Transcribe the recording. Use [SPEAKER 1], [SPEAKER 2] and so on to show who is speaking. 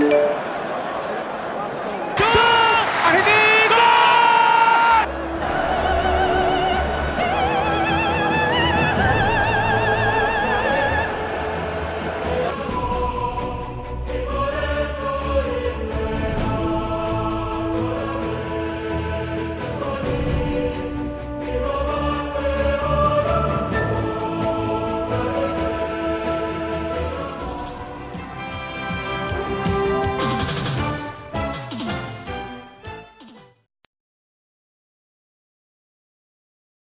[SPEAKER 1] you